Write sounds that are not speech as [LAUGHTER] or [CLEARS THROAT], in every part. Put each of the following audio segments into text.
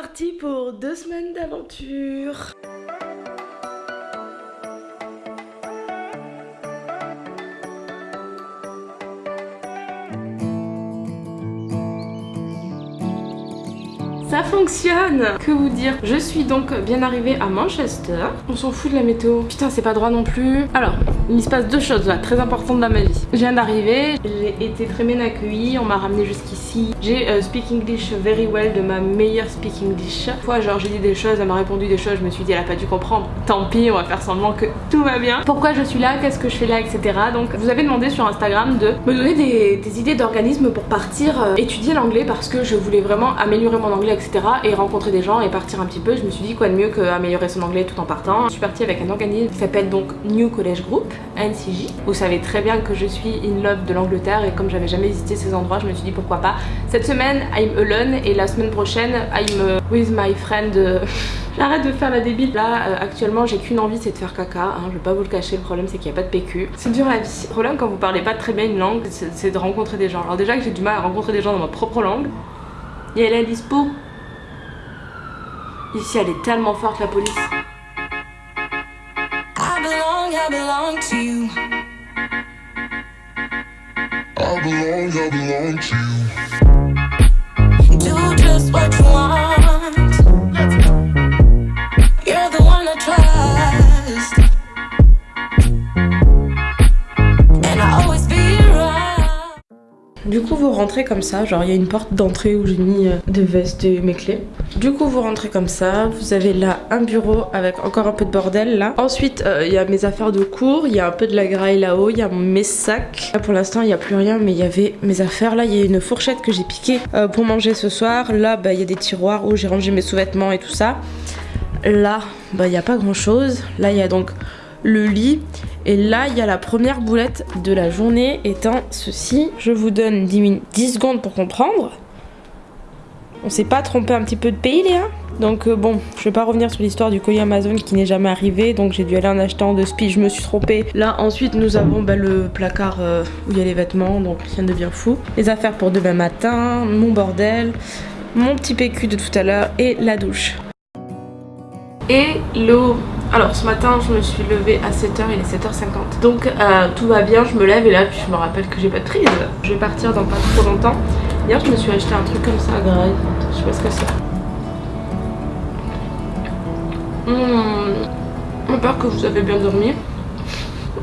parti pour deux semaines d'aventure. Fonctionne Que vous dire? Je suis donc bien arrivée à Manchester. On s'en fout de la météo. Putain, c'est pas droit non plus. Alors, il se passe deux choses là, très importantes dans ma vie. Je viens d'arriver, j'ai été très bien accueillie, on m'a ramené jusqu'ici. J'ai euh, speak English very well de ma meilleure speak English. Fois, genre, j'ai dit des choses, elle m'a répondu des choses, je me suis dit, elle a pas dû comprendre. Tant pis, on va faire semblant que tout va bien. Pourquoi je suis là? Qu'est-ce que je fais là? Etc. Donc, vous avez demandé sur Instagram de me donner des, idées d'organisme pour partir euh, étudier l'anglais parce que je voulais vraiment améliorer mon anglais Et rencontrer des gens et partir un petit peu. Je me suis dit quoi de mieux qu'améliorer son anglais tout en partant. Je suis partie avec un organisme qui s'appelle donc New College Group, NCJ. Vous savez très bien que je suis in love de l'Angleterre et comme j'avais jamais visité ces endroits, je me suis dit pourquoi pas. Cette semaine, I'm alone et la semaine prochaine, I'm with my friend. [LAUGHS] J'arrête de faire la débile. Là, euh, actuellement, j'ai qu'une envie, c'est de faire caca. Hein. Je vais pas vous le cacher, le problème c'est qu'il n'y a pas de PQ. C'est dur la vie. Le problème quand vous parlez pas très bien une langue, c'est de rencontrer des gens. Alors déjà que j'ai du mal à rencontrer des gens dans ma propre langue. Et elle est dispo Ici, elle est tellement forte, la police. I belong, I belong to you. I belong, I belong to you. Do just what you want. Vous rentrez comme ça, genre il y a une porte d'entrée où j'ai mis euh, des vestes et mes clés. Du coup vous rentrez comme ça, vous avez là un bureau avec encore un peu de bordel là. Ensuite euh, il y a mes affaires de cours, il y a un peu de la graille là-haut, il y a mes sacs. Là pour l'instant il n'y a plus rien mais il y avait mes affaires. Là il y a une fourchette que j'ai piquée euh, pour manger ce soir. Là bah, il y a des tiroirs où j'ai rangé mes sous-vêtements et tout ça. Là bah il n'y a pas grand chose. Là il y a donc le lit. Et là, il y a la première boulette de la journée étant ceci. Je vous donne 10, 10 secondes pour comprendre. On s'est pas trompé un petit peu de pays Léa? Donc euh, bon, je vais pas revenir sur l'histoire du colis Amazon qui n'est jamais arrivé, donc j'ai dû aller en achetant de spi, je me suis trompée. Là ensuite nous avons bah, le placard euh, où il y a les vêtements, donc rien de bien fou. Les affaires pour demain matin, mon bordel, mon petit PQ de tout à l'heure et la douche. Et l'eau alors ce matin je me suis levée à 7h, il est 7h50 Donc euh, tout va bien, je me lève et là je me rappelle que j'ai pas de prise Je vais partir dans pas trop longtemps Hier je me suis acheté un truc comme ça à je sais pas ce que c'est. Mmh. J'espère que vous avez bien dormi.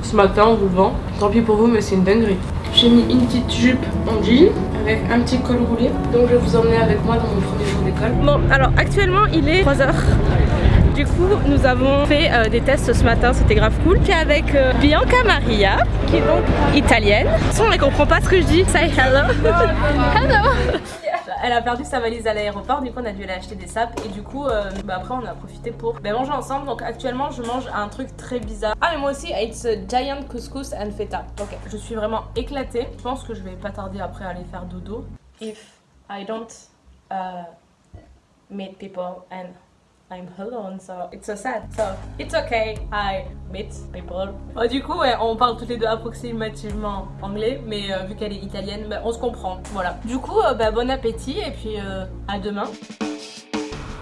Ce matin on vous vend. Tant pis pour vous mais c'est une dinguerie. J'ai mis une petite jupe en jean avec un petit col roulé. Donc je vais vous emmener avec moi dans mon premier jour d'école. Bon alors actuellement il est 3h. Du coup, nous avons fait euh, des tests ce matin, c'était grave cool. Puis avec euh, Bianca Maria, qui est donc italienne. on ne comprend pas ce que je dis. Say hello. [LAUGHS] hello. Elle a perdu sa valise à l'aéroport, du coup on a dû aller acheter des sapes et du coup euh, bah, après on a profité pour bah, manger ensemble. Donc actuellement je mange un truc très bizarre. Ah mais moi aussi, it's a giant couscous and feta. Ok, je suis vraiment éclatée. Je pense que je vais pas tarder après à aller faire dodo. If I don't uh, meet people and I'm alone, so it's so sad. So it's okay, I meet people. Oh, du coup, ouais, on parle toutes les deux approximativement anglais, mais euh, vu qu'elle est italienne, bah, on se comprend. Voilà. Du coup, euh, bah, bon appétit et puis euh, à demain.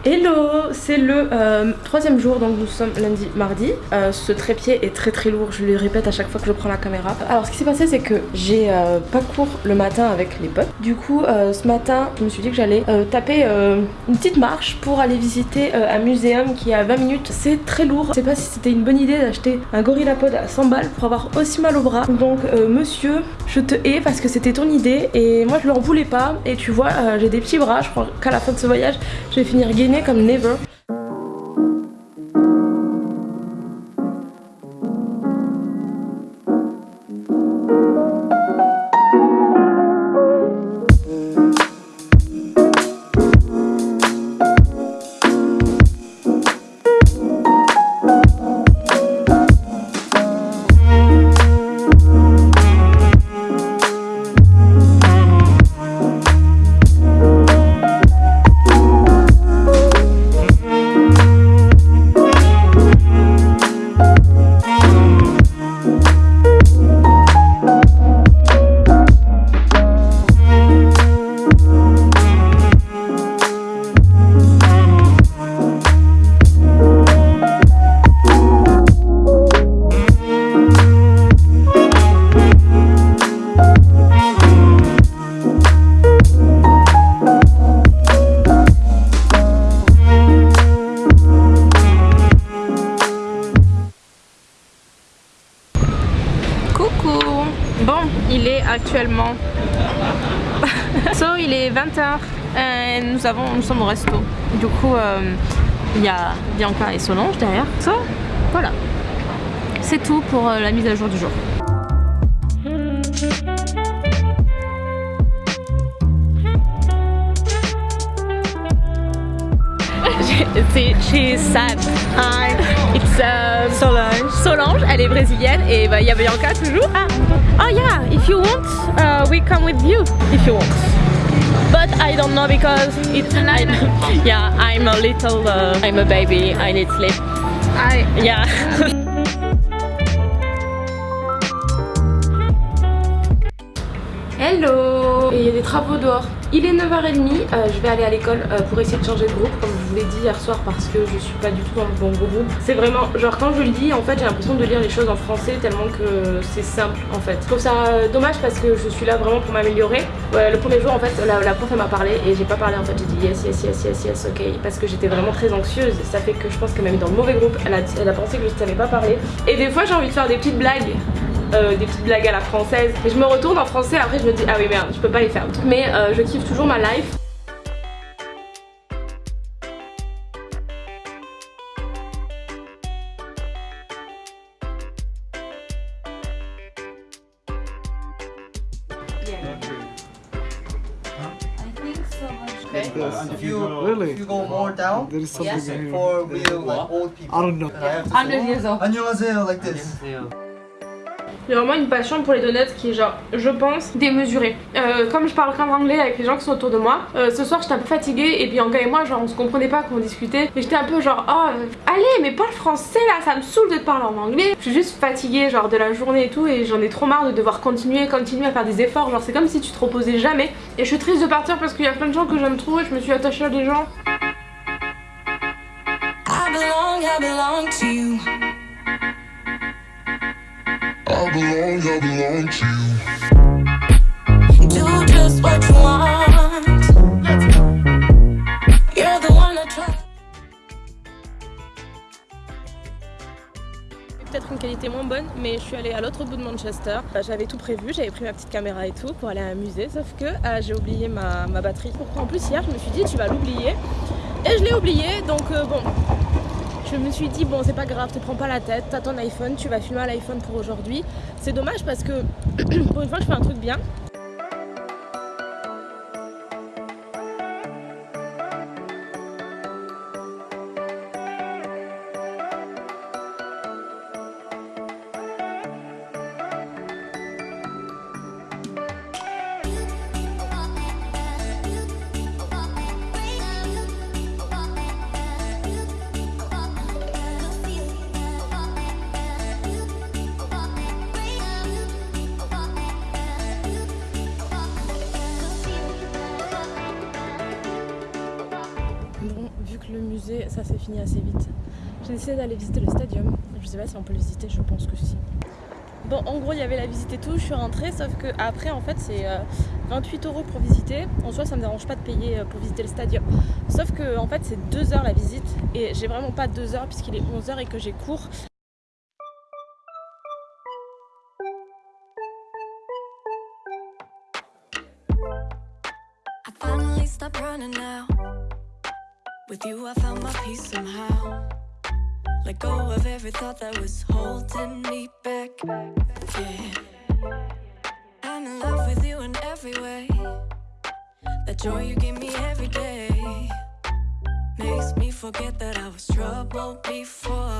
Hello, c'est le euh, troisième jour, donc nous sommes lundi, mardi. Euh, ce trépied est très très lourd, je le répète à chaque fois que je prends la caméra. Alors ce qui s'est passé c'est que j'ai euh, pas cours le matin avec les potes. Du coup ce matin je me suis dit que j'allais taper une petite marche pour aller visiter un muséum qui est à 20 minutes. C'est très lourd, je sais pas si c'était une bonne idée d'acheter un gorillapod à 100 balles pour avoir aussi mal au bras. Donc monsieur, je te hais parce que c'était ton idée et moi je leur voulais pas. Et tu vois j'ai des petits bras, je crois qu'à la fin de ce voyage je vais finir gainé comme never. 20h et nous, avons, nous sommes au resto. Du coup, euh, il y a Bianca et Solange derrière. So, voilà. C'est tout pour euh, la mise à jour du jour. [LAUGHS] chez Sad. Hi. It's um, Solange. Solange, elle est brésilienne et bah, il y a Bianca toujours. Ah. Oh yeah, if you want, uh, we come with you if you want. But I don't know because it's I, [LAUGHS] yeah, I'm a little, uh, I'm a baby, I need sleep. I yeah. Hello il y a des travaux dehors. Il est 9h30, euh, je vais aller à l'école euh, pour essayer de changer de groupe comme je vous l'ai dit hier soir parce que je suis pas du tout dans le bon groupe. C'est vraiment, genre quand je le dis en fait j'ai l'impression de lire les choses en français tellement que c'est simple en fait. Je trouve ça euh, dommage parce que je suis là vraiment pour m'améliorer. le premier jour en fait la, prof elle m'a parlé et j'ai pas parlé en fait j'ai dit yes yes yes yes yes ok parce que j'étais vraiment très anxieuse ça fait que je pense qu'elle m'a mis dans le mauvais groupe elle a, pensé que je savais pas parler et des fois j'ai envie de faire des petites blagues euh, des petites blagues à la française. Et je me retourne en français, après je me dis ah oui merde, je peux pas les faire. Mais euh, je kiffe toujours ma life. Okay. Yes. If you really? if you go more down, there is something yes. for real like old people. I don't know. Yeah. Hundred years old. And you like this. 요 like this. J'ai vraiment une passion pour les donuts qui est genre, je pense, démesurée. Euh, comme je parle qu'en anglais avec les gens qui sont autour de moi, euh, ce soir j'étais un peu fatiguée et puis Anga et moi genre on se comprenait pas quand on discutait. Et j'étais un peu genre, oh allez mais pas le français là, ça me saoule de te parler en anglais. Je suis juste fatiguée genre de la journée et tout et j'en ai trop marre de devoir continuer, continuer à faire des efforts. Genre c'est comme si tu te reposais jamais. Et je suis triste de partir parce qu'il y a plein de gens que j'aime trop et je me suis attachée à des gens. I belong, I belong to you. I belong, I belong to you. Do just what you want. You're the one I trust. peut-être une qualité moins bonne mais je suis allée à l'autre bout de Manchester euh, j'avais tout prévu, j'avais pris ma petite caméra et tout pour aller à un musée sauf que euh, j'ai oublié ma, ma batterie en plus hier je me suis dit tu vas l'oublier et je l'ai oublié donc euh, bon je me suis dit bon c'est pas grave, te prends pas la tête, t'as ton iPhone, tu vas filmer à l'iPhone pour aujourd'hui. C'est dommage parce que [CLEARS THROAT] pour une fois je fais un truc bien. Ça s'est fini assez vite. J'ai décidé d'aller visiter le stadium. Je sais pas si on peut le visiter, je pense que si. Bon, en gros, il y avait la visite et tout, je suis rentrée, sauf que après, en fait, c'est 28 euh, euros pour visiter. En soi, ça me dérange pas de payer euh, pour visiter le stadium. Sauf que, en fait, c'est 2 heures la visite, et j'ai vraiment pas 2 heures puisqu'il est 11 heures et que j'ai cours. With you I found my peace somehow. Let go of every thought that was holding me back. Yeah. I'm in love with you in every way. That joy you give me every day Makes me forget that I was troubled before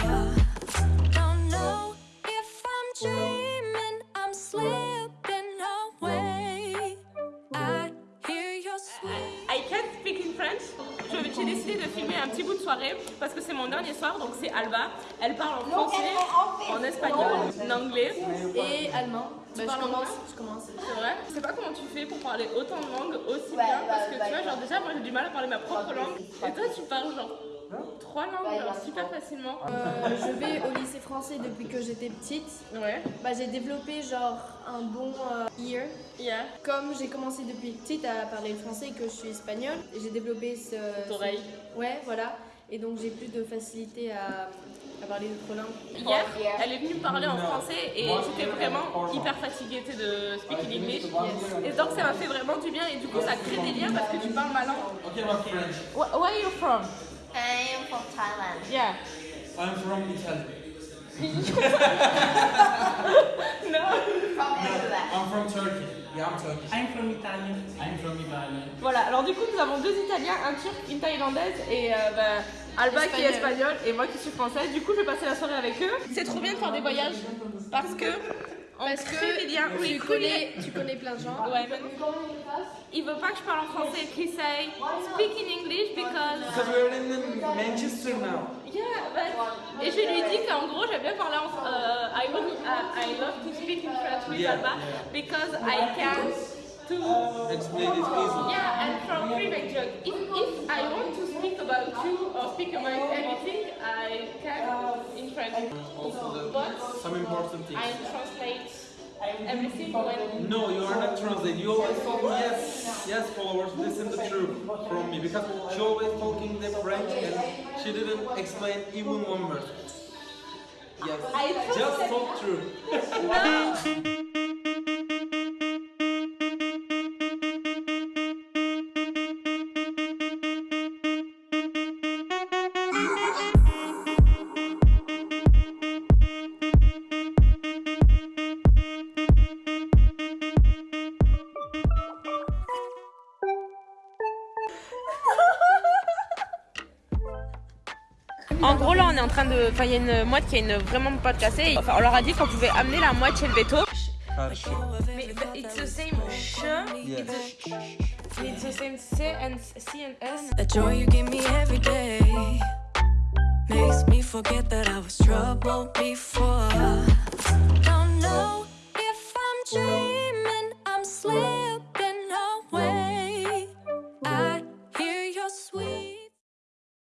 j'ai décidé de filmer un petit bout de soirée parce que c'est mon dernier soir, donc c'est Alba. Elle parle en français, en espagnol, en anglais et allemand. Bah, je, commence, je commence. C'est vrai. Je sais pas comment tu fais pour parler autant de langues aussi bien parce que tu vois, genre déjà moi j'ai du mal à parler ma propre langue. et toi tu parles genre Trois langues, alors super facilement. Euh, je vais au lycée français depuis que j'étais petite. Ouais. Bah, j'ai développé genre un bon euh, ear. Yeah. Comme j'ai commencé depuis petite à parler le français et que je suis espagnole, j'ai développé ce... Oreille. Ouais, voilà. Et donc j'ai plus de facilité à, à parler d'autres langues. Hier, elle est venue me parler en français et j'étais vraiment hyper fatiguée de speak in English. Et donc ça m'a fait vraiment du bien et du coup ça crée des liens parce que tu parles ma langue. Wh- Where are you from? From Thailand. Yeah. I'm from Italy. [LAUGHS] No. From Italy. I'm from Turkey. Yeah, I'm Turkish. I'm from Italy. I'm from Italy. Voilà, alors du coup nous avons deux Italiens, un Turc, une Thaïlandaise et euh, bah, Alba qui est espagnole et moi qui suis française. Du coup je vais passer la soirée avec eux. C'est trop bien de faire des voyages parce que Parce crée que des liens. Oui, tu connais, tu connais plein de gens. Ouais, mais il veut pas que je parle en français. He say speak in English because Because we're in Manchester now. yeah, but et je lui dis qu'en gros j'aime bien parler en euh, I want uh, I love to speak in French with Yeah, Alba yeah. because I can to Explain it easily. Yeah, and from private joke, if, if I want to speak about you or speak about anything, I can in French. Also, the, But some important things. Translate. No, you are not translating. You always talk, yes, yes, followers, listen the truth from me. Because she always talking the French and she didn't explain even one word. Yes, I just talk true. [LAUGHS] train de. Enfin, il y a une moite qui est une... vraiment pas cassée. Enfin, on leur a dit qu'on pouvait amener la moite chez le veto. Mais it's the same ch. It's the same joy you give every day makes me forget that I was trouble before. Don't know if I'm dreaming, I'm sleeping.